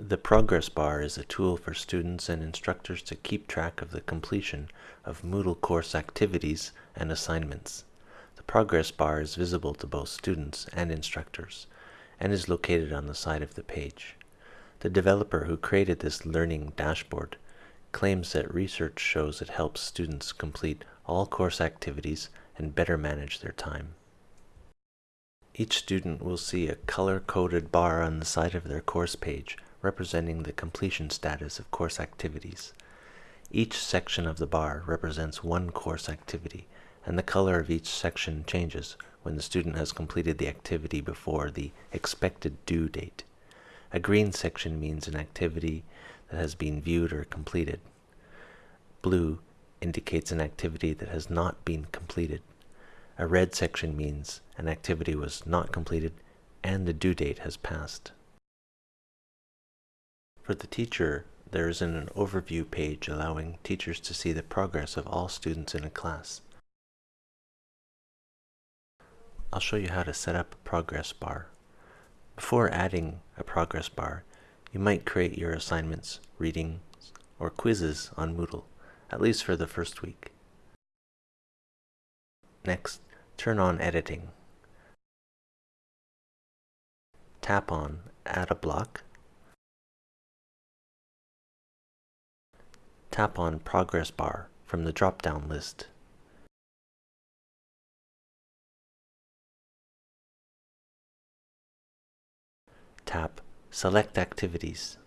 The progress bar is a tool for students and instructors to keep track of the completion of Moodle course activities and assignments. The progress bar is visible to both students and instructors and is located on the side of the page. The developer who created this learning dashboard claims that research shows it helps students complete all course activities and better manage their time. Each student will see a color-coded bar on the side of their course page representing the completion status of course activities. Each section of the bar represents one course activity, and the color of each section changes when the student has completed the activity before the expected due date. A green section means an activity that has been viewed or completed. Blue indicates an activity that has not been completed. A red section means an activity was not completed and the due date has passed. For the teacher, there is an overview page allowing teachers to see the progress of all students in a class. I'll show you how to set up a progress bar. Before adding a progress bar, you might create your assignments, readings, or quizzes on Moodle, at least for the first week. Next, turn on editing. Tap on Add a block tap on Progress Bar from the drop-down list. Tap Select Activities.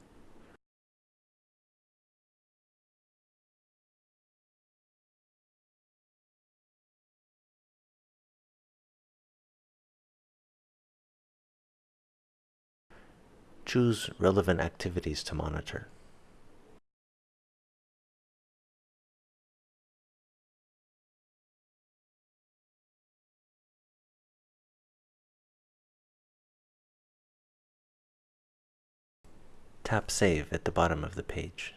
Choose relevant activities to monitor. Tap Save at the bottom of the page.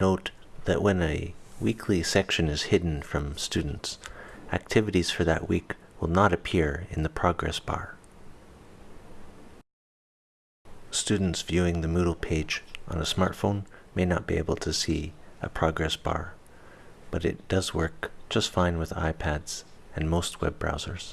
Note that when a weekly section is hidden from students, activities for that week will not appear in the progress bar. Students viewing the Moodle page on a smartphone may not be able to see a progress bar, but it does work just fine with iPads and most web browsers.